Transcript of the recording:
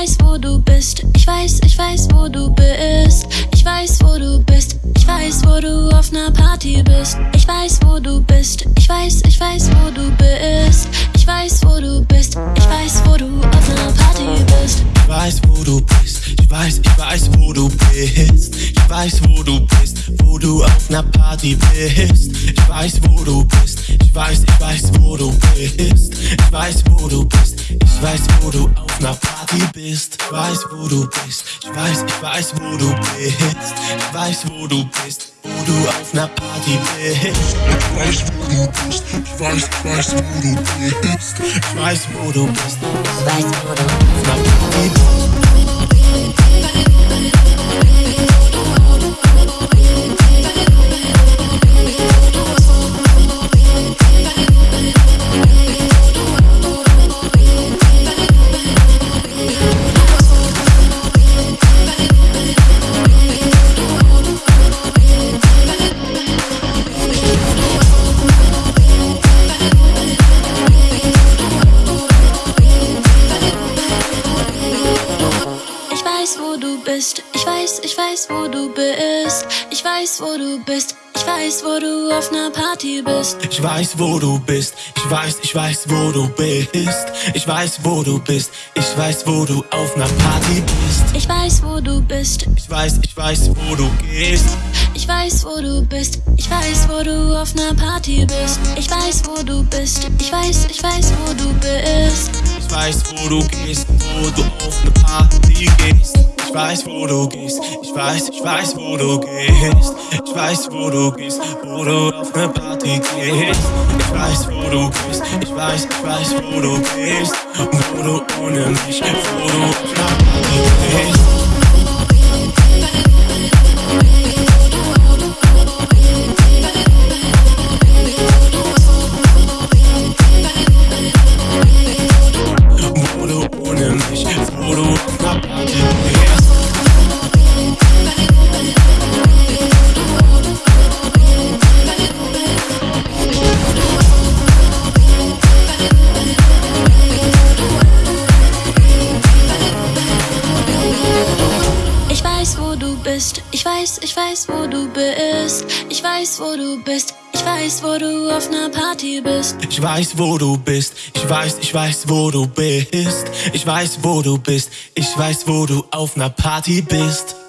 weiß, wo du bist. Ich weiß, ich weiß, wo du bist. Ich weiß, wo du bist. Ich weiß, wo du auf ner Party bist. Ich weiß, wo du bist. Ich weiß, ich weiß, wo du bist. Ich weiß, wo du bist. Ich weiß, wo du auf ner Party bist. Ich weiß, wo du bist. Ich weiß, ich weiß, wo du bist. Ich weiß, wo du bist, wo du auf ner Party bist. Ich weiß, wo du bist. Ich weiß, ich weiß, wo du bist. Ich weiß, wo du bist. Ich weiß, wo du auf ner Party bist. Ich weiß, wo du bist. Ich weiß, ich weiß, wo du bist. Ich weiß, wo du bist, wo du auf ner Party bist. Ich weiß, wo du bist. Ich weiß, ich weiß, wo du bist. Ich weiß, wo du bist, Ich weiß, wo du auf ner Party bist. Bist. Ich weiß, ich weiß, wo du bist. Ich weiß, wo du bist. Ich weiß, wo du auf ner Party bist. Ich weiß, wo du bist. Ich weiß, ich weiß, wo du bist. Ich weiß, wo du bist. Ich weiß, wo du auf ner Party bist. Ich weiß, wo du bist. Ich weiß, ich weiß, wo du gehst. Ich weiß, wo du bist. Ich weiß, wo du auf ner Party bist. Ich weiß, wo du bist. Ich weiß, ich weiß, wo du bist. Ich weiß, wo du gehst, wo du auf ne Party gehst. Ich weiß, wo du gehst. Ich weiß, ich weiß, wo du gehst. Ich weiß, wo du gehst, wo du auf ne Party gehst. Ich weiß, wo du gehst. Ich weiß, ich weiß, wo du gehst. Wo du ohne mich, wo du auf ne Party gehst. Weiß, ich weiß, wo du bist. Ich weiß, wo du bist. Ich weiß, wo du auf ner Party bist. Ich weiß, wo du bist. Ich weiß, ich weiß, wo du bist. Ich weiß, wo du bist. Ich weiß, wo du auf ner Party bist.